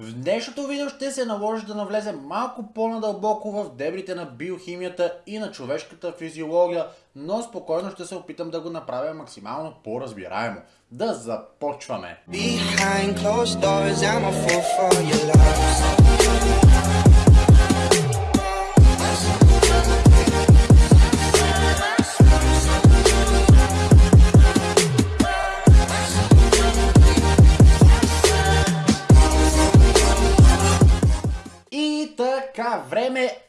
В днешното видео ще се наложи да навлезем малко по-надълбоко в дебрите на биохимията и на човешката физиология, но спокойно ще се опитам да го направя максимално по-разбираемо. Да започваме! Behind closed doors, I'm a fool for your love.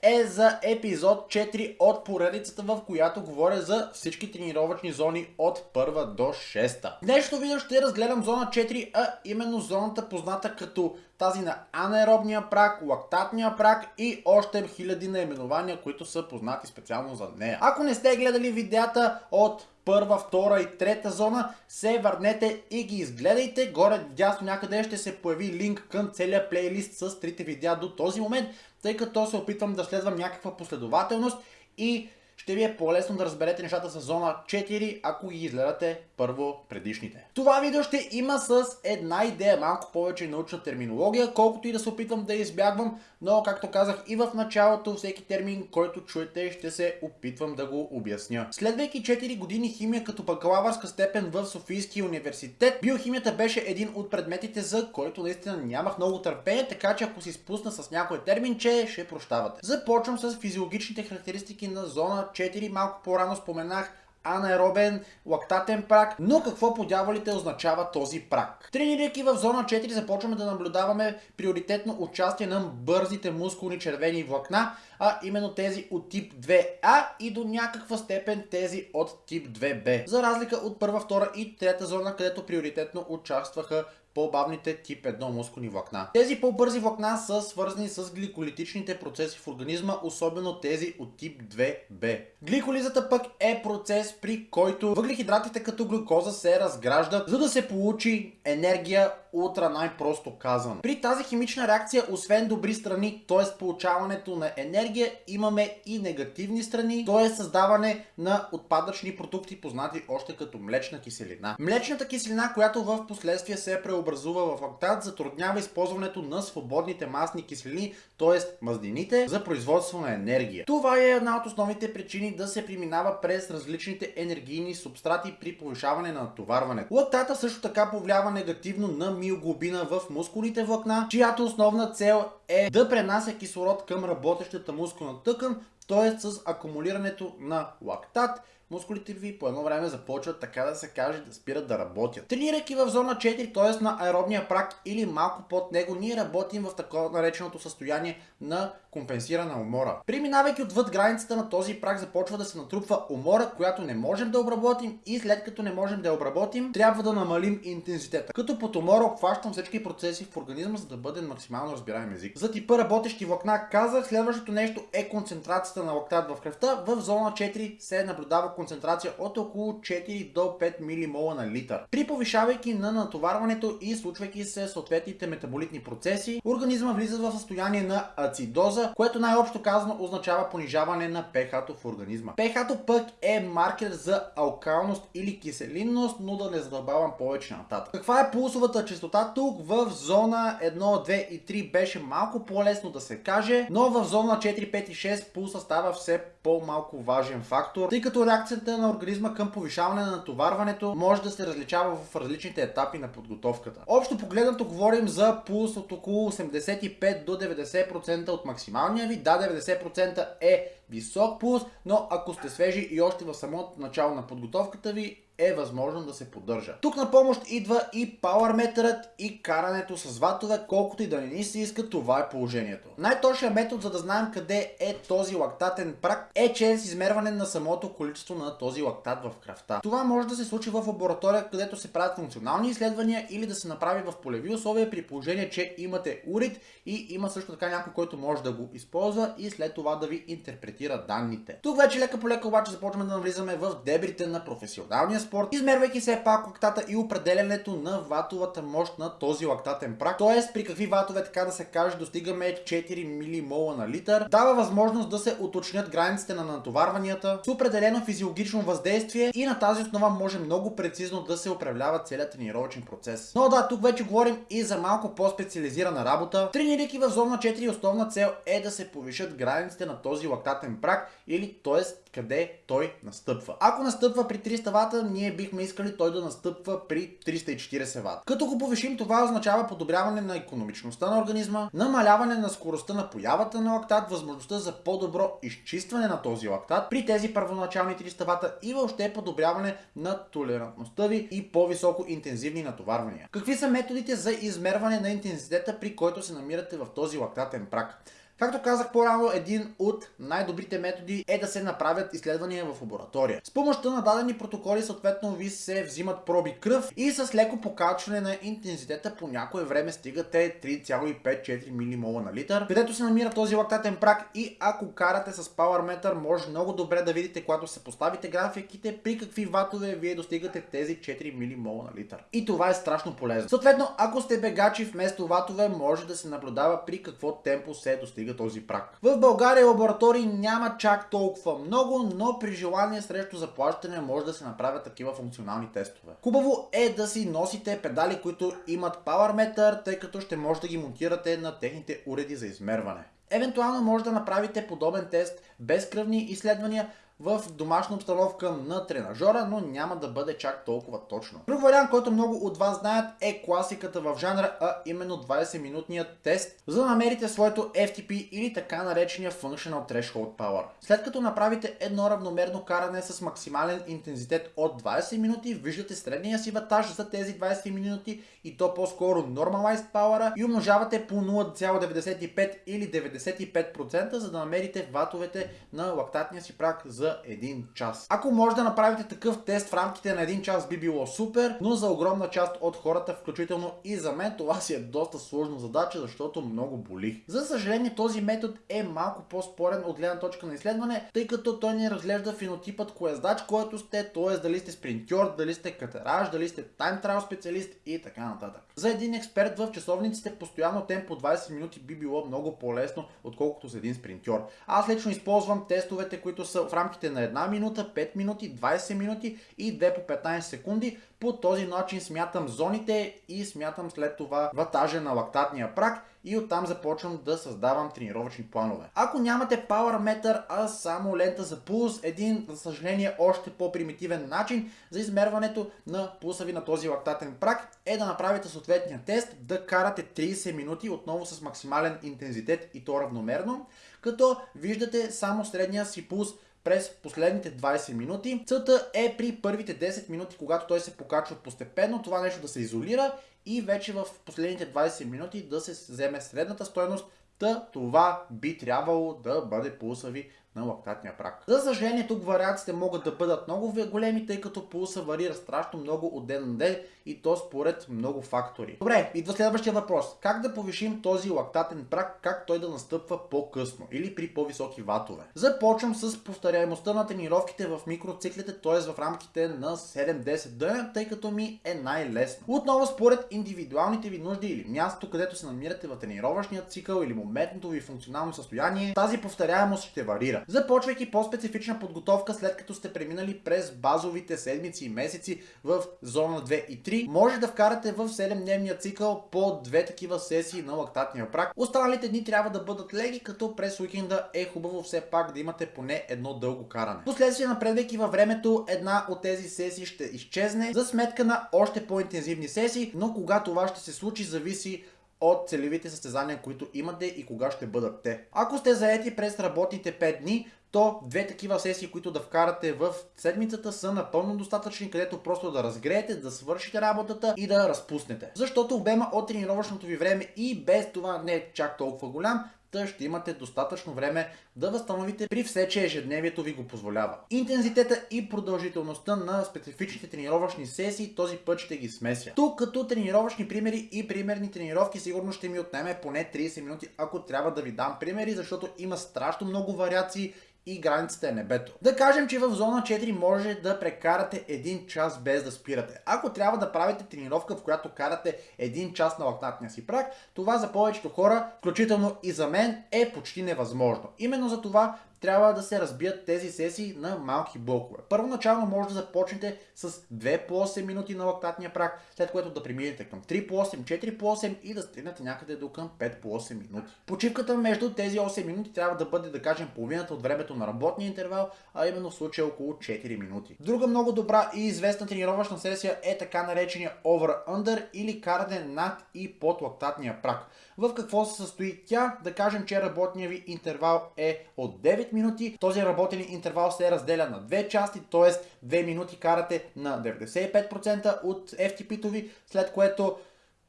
Е за епизод 4 от поредицата, в която говоря за всички тренировъчни зони от първа до 6. Днешното видео ще разгледам зона 4, а именно зоната позната като тази на анаеробния прак, лактатния прак и още хиляди наименования, които са познати специално за нея. Ако не сте гледали видеята от първа, втора и трета зона, се върнете и ги изгледайте. Горе дясно някъде ще се появи линк към целия плейлист с трите видеа до този момент, тъй като се опитвам да следвам някаква последователност и ще ви е по-лесно да разберете нещата с зона 4, ако ги изгледате първо предишните. Това видео ще има с една идея, малко повече научна терминология, колкото и да се опитвам да избягвам, но както казах и в началото, всеки термин, който чуете, ще се опитвам да го обясня. Следвайки 4 години химия като бакалавърска степен в Софийския университет, биохимията беше един от предметите, за който наистина нямах много търпение, така че ако си спусна с някой терминче, ще прощавате. Започвам с физиологичните характеристики на зона 4. Малко по-рано споменах анаеробен, лактатен прак, но какво по дяволите означава този прак? Тренирайки в зона 4 започваме да наблюдаваме приоритетно участие на бързите мускулни червени влакна, а именно тези от тип 2А и до някаква степен тези от тип 2Б. За разлика от първа, втора и трета зона, където приоритетно участваха по-бавните тип 1 мускулни влакна. Тези по-бързи влакна са свързани с гликолитичните процеси в организма, особено тези от тип 2b. Гликолизата пък е процес, при който въглехидратите като глюкоза се разграждат, за да се получи енергия утра най-просто казвам. При тази химична реакция, освен добри страни, т.е. получаването на енергия, имаме и негативни страни, т.е. създаване на отпадъчни продукти, познати още като млечна киселина. Млечната киселина, която в последствие се преобразува в лактат, затруднява използването на свободните масни киселини, т.е. мазнините, за производство на енергия. Това е една от основните причини да се преминава през различните енергийни субстрати при повишаване на натоварването. Лактата също така повлиява негативно на миоглобина в мускулните влакна, чиято основна цел е да пренася кислород към работещата мускулна тъкан, т.е. с акумулирането на лактат мускулите ви по едно време започват така да се каже да спират да работят. Тренирайки в зона 4, т.е. на аеробния прак или малко под него, ние работим в такова нареченото състояние на компенсирана умора. Преминавайки отвъд границата на този прак започва да се натрупва умора, която не можем да обработим и след като не можем да я обработим, трябва да намалим интензитета. Като под умора обхващам всички процеси в организма, за да бъде максимално разбираем език. За типа работещи влакна казах, следващото нещо е концентрацията на лактат в кръвта. В зона 4 се наблюдава концентрация от около 4 до 5 ммол на литър. При повишавайки на натоварването и случвайки се съответните метаболитни процеси, организма влиза в състояние на ацидоза, което най-общо казано означава понижаване на pH в организма. pH пък е маркер за алкалност или киселинност, но да не задълбавам повече нататък. Каква е пулсовата частота тук? В зона 1, 2 и 3 беше малко по-лесно да се каже, но в зона 4, 5 и 6 пулса става все по-малко важен фактор, тъй като реакцията на организма към повишаване на натоварването може да се различава в различните етапи на подготовката. Общо погледнато говорим за пулс от около 85 до 90% от максималния ви. Да, 90% е висок пулс, но ако сте свежи и още в самото начало на подготовката ви, е възможно да се поддържа. Тук на помощ идва и пауърметърът и карането с ватове, колкото и да не ни се иска, това е положението. Най-точният метод за да знаем къде е този лактатен прак е чрез измерване на самото количество на този лактат в кръвта. Това може да се случи в лаборатория, където се правят функционални изследвания или да се направи в полеви условия при положение, че имате урит и има също така някой, който може да го използва и след това да ви интерпретира данните. Тук вече лека по лека обаче започваме да навлизаме в дебрите на професионалния спорт, измервайки все пак лактата и определянето на ватовата мощ на този лактатен прак, т.е. при какви ватове, така да се каже, достигаме 4 милимола на литър, дава възможност да се уточнят границите на натоварванията с определено физиологично въздействие и на тази основа може много прецизно да се управлява целият тренировъчен процес. Но да, тук вече говорим и за малко по-специализирана работа. Тренирайки в зона 4 основна цел е да се повишат границите на този лактатен прак или т.е. къде той настъпва. Ако настъпва при 300 вата, ние бихме искали той да настъпва при 340 вата. Като го повишим, това означава подобряване на економичността на организма, намаляване на скоростта на появата на лактат, възможността за по-добро изчистване на този лактат при тези първоначални 300 вата и въобще подобряване на толерантността ви и по-високо интензивни натоварвания. Какви са методите за измерване на интензитета, при който се намирате в този лактатен прак? Както казах по-рано, един от най-добрите методи е да се направят изследвания в лаборатория. С помощта на дадени протоколи съответно ви се взимат проби кръв и с леко покачване на интензитета по някое време стигате 3,5-4 милимола на литър, където се намира този лактатен прак и ако карате с Power Meter, може много добре да видите, когато се поставите графиките, при какви ватове вие достигате тези 4 милимола на литър. И това е страшно полезно. Съответно, ако сте бегачи вместо ватове, може да се наблюдава при какво темпо се достига достига този прак. В България лаборатории няма чак толкова много, но при желание срещу заплащане може да се направят такива функционални тестове. Хубаво е да си носите педали, които имат Power Meter, тъй като ще може да ги монтирате на техните уреди за измерване. Евентуално може да направите подобен тест без кръвни изследвания, в домашна обстановка на тренажора, но няма да бъде чак толкова точно. Друг вариант, който много от вас знаят е класиката в жанра, а именно 20-минутният тест, за да намерите своето FTP или така наречения Functional Threshold Power. След като направите едно равномерно каране с максимален интензитет от 20 минути, виждате средния си ватаж за тези 20 минути и то по-скоро Normalized Power и умножавате по 0,95 или 95%, за да намерите ватовете на лактатния си прак за за един час. Ако може да направите такъв тест в рамките на един час би било супер, но за огромна част от хората, включително и за мен, това си е доста сложна задача, защото много боли. За съжаление, този метод е малко по-спорен от гледна точка на изследване, тъй като той ни разглежда фенотипът коездач, който сте, т.е. дали сте спринтьор, дали сте катераж, дали сте тайм трайл специалист и така нататък. За един експерт в часовниците постоянно темпо 20 минути би било много по-лесно, отколкото за един спринтьор. Аз лично използвам тестовете, които са в рамките рамките на една минута, 5 минути, 20 минути и 2 по 15 секунди. По този начин смятам зоните и смятам след това ватажа на лактатния прак и оттам започвам да създавам тренировъчни планове. Ако нямате Power Meter, а само лента за пулс, един, за съжаление, още по-примитивен начин за измерването на пулса ви на този лактатен прак е да направите съответния тест, да карате 30 минути отново с максимален интензитет и то равномерно, като виждате само средния си пулс през последните 20 минути. Целта е при първите 10 минути, когато той се покачва постепенно, това нещо да се изолира и вече в последните 20 минути да се вземе средната стоеност, Та това би трябвало да бъде пулса ви на лактатния прак. За съжаление, тук вариациите могат да бъдат много големи, тъй като пулса варира страшно много от ден на ден и то според много фактори. Добре, идва следващия въпрос. Как да повишим този лактатен прак, как той да настъпва по-късно или при по-високи ватове? Започвам с повторяемостта на тренировките в микроциклите, т.е. в рамките на 7-10 дена, тъй като ми е най-лесно. Отново според индивидуалните ви нужди или мястото, където се намирате в тренировъчния цикъл или моментното ви функционално състояние, тази повторяемост ще варира. Започвайки по-специфична подготовка след като сте преминали през базовите седмици и месеци в зона 2 и 3, може да вкарате в 7-дневния цикъл по две такива сесии на лактатния прак. Останалите дни трябва да бъдат леги, като през уикенда е хубаво все пак да имате поне едно дълго каране. Последствие напредвайки във времето, една от тези сесии ще изчезне за сметка на още по-интензивни сесии, но кога това ще се случи зависи от целевите състезания, които имате и кога ще бъдат те. Ако сте заети през работните 5 дни, то две такива сесии, които да вкарате в седмицата са напълно достатъчни, където просто да разгреете, да свършите работата и да разпуснете. Защото обема от тренировъчното ви време и без това не е чак толкова голям, Та ще имате достатъчно време да възстановите при все, че ежедневието ви го позволява. Интензитета и продължителността на специфичните тренировъчни сесии този път ще ги смеся. Тук като тренировъчни примери и примерни тренировки сигурно ще ми отнеме поне 30 минути, ако трябва да ви дам примери, защото има страшно много вариации и границата е небето. Да кажем, че в зона 4 може да прекарате 1 час без да спирате. Ако трябва да правите тренировка, в която карате 1 час на лактатния си прак, това за повечето хора, включително и за мен, е почти невъзможно. Именно за това трябва да се разбият тези сесии на малки блокове. Първоначално може да започнете с 2 по 8 минути на лактатния прак, след което да преминете към 3 по 8, 4 по 8 и да стигнете някъде до към 5 по 8 минути. Почивката между тези 8 минути трябва да бъде, да кажем, половината от времето на работния интервал, а именно в случая около 4 минути. Друга много добра и известна тренировъчна сесия е така наречения over-under или каране над и под лактатния прак. В какво се състои тя? Да кажем, че работният ви интервал е от 9 минути. Този работен интервал се разделя на две части, т.е. 2 минути карате на 95% от FTP-то ви, след което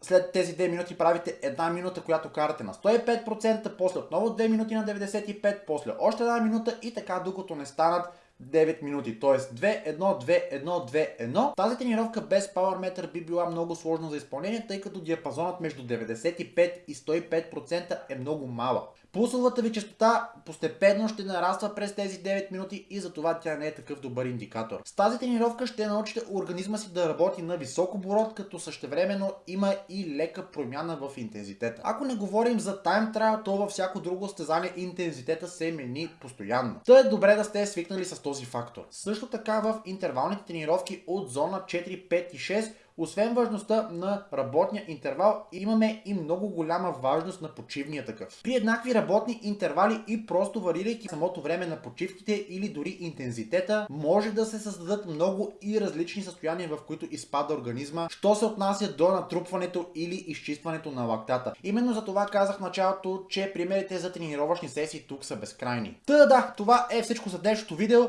след тези 2 минути правите една минута, която карате на 105%, после отново 2 минути на 95%, после още една минута и така докато не станат 9 минути. Т.е. 2, 1, 2, 1, 2, 1. Тази тренировка без Power Meter би била много сложна за изпълнение, тъй като диапазонът между 95 и 105% е много малък. Пулсовата ви частота постепенно ще нараства през тези 9 минути и затова тя не е такъв добър индикатор. С тази тренировка ще научите организма си да работи на висок оборот, като същевременно има и лека промяна в интензитета. Ако не говорим за тайм трайл, то във всяко друго стезание интензитета се мени постоянно. Та е добре да сте свикнали с този фактор. Също така в интервалните тренировки от зона 4, 5 и 6 освен важността на работния интервал, имаме и много голяма важност на почивния такъв. При еднакви работни интервали и просто варирайки самото време на почивките или дори интензитета, може да се създадат много и различни състояния, в които изпада организма, що се отнася до натрупването или изчистването на лактата. Именно за това казах в началото, че примерите за тренировъчни сесии тук са безкрайни. Та да, това е всичко за днешното видео.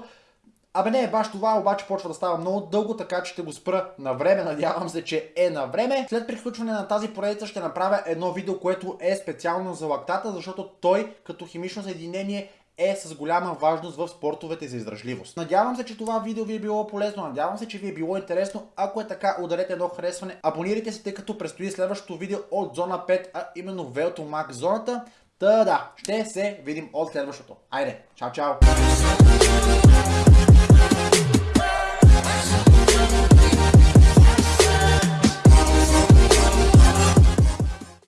Абе не баш това, обаче почва да става много дълго, така че ще го спра на време. Надявам се, че е на време. След приключване на тази поредица ще направя едно видео, което е специално за лактата, защото той като химично съединение е с голяма важност в спортовете за издръжливост. Надявам се, че това видео ви е било полезно, надявам се, че ви е било интересно. Ако е така, ударете едно харесване, абонирайте се, тъй като предстои следващото видео от зона 5, а именно Велто Max зоната. Та да, ще се видим от следващото. Айде, чао, чао!